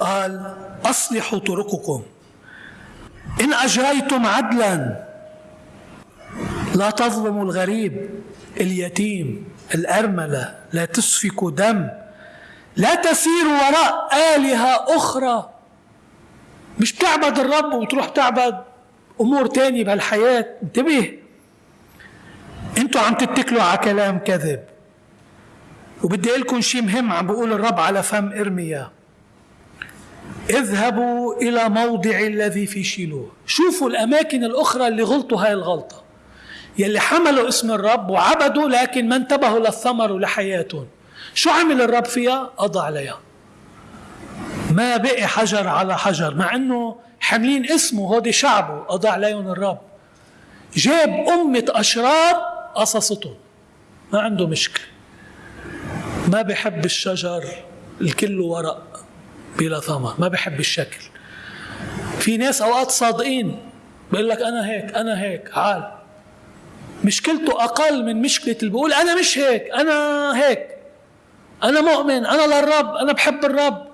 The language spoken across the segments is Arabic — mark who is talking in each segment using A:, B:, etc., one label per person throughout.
A: قال أصلحوا طرقكم. إن أجريتم عدلا لا تظلموا الغريب اليتيم الأرملة لا تسفكوا دم لا تسيروا وراء آلهة أخرى. مش بتعبد الرب وتروح تعبد أمور تانية بهالحياة. انتبه. أنتوا عم تتكلوا على كلام كذب. وبدي لكم شيء مهم عم بقول الرب على فم إرميا. اذهبوا إلى موضع الذي في شيلوه. شوفوا الأماكن الأخرى اللي غلطوا هاي الغلطة. يلي حملوا اسم الرب وعبدوا لكن ما انتبهوا للثمر ولحياتهم. شو عمل الرب فيها؟ قضى عليها. ما بقي حجر على حجر مع إنه حاملين اسمه هودي شعبه قضى عليهم الرب. جاب أمة أشرار قصصتهم. ما عنده مشكلة. ما بحب الشجر الكل ورق. بلا ثمر ما بحب الشكل. في ناس أوقات صادقين بيقول لك أنا هيك أنا هيك عال. مشكلته أقل من مشكلة اللي بيقول أنا مش هيك أنا هيك. أنا مؤمن أنا للرب أنا بحب الرب.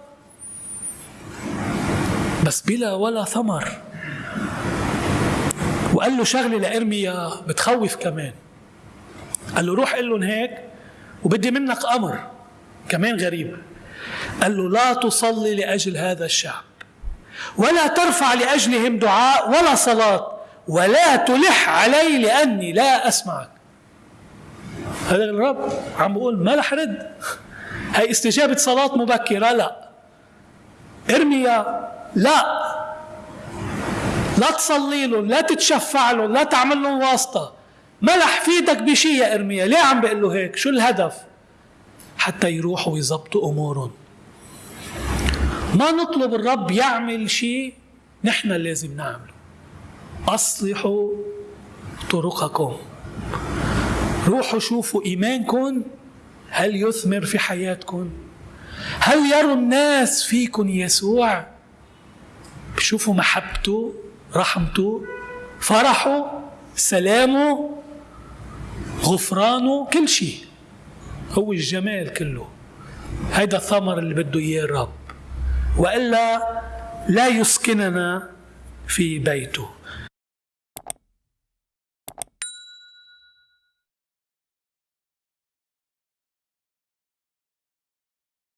A: بس بلا ولا ثمر. وقال له شغلة لإرميا بتخوف كمان. قال له روح قل لهم هيك وبدي منك أمر كمان غريب. قال له لا تصلي لأجل هذا الشعب ولا ترفع لأجلهم دعاء ولا صلاة ولا تلح علي لأني لا أسمعك. هذا الرب. عم بقول ما رح رد. هي استجابة صلاة مبكرة؟ لا. ارميا لا. لا تصلي لهم لا تتشفع لهم لا تعمل لهم واسطة. ما رح فيدك بشيء يا إرميا ليه عم بقول له هيك؟ شو الهدف؟ حتى يروحوا ويظبطوا أمورهم. ما نطلب الرب يعمل شيء نحن لازم نعمله. أصلحوا طرقكم. روحوا شوفوا إيمانكم. هل يثمر في حياتكم؟ هل يروا الناس فيكم يسوع؟ بشوفوا محبته رحمته فرحه سلامه غفرانه كل شيء. هو الجمال كله. هيدا الثمر اللي بده إياه الرب. وإلا لا يسكننا في بيته.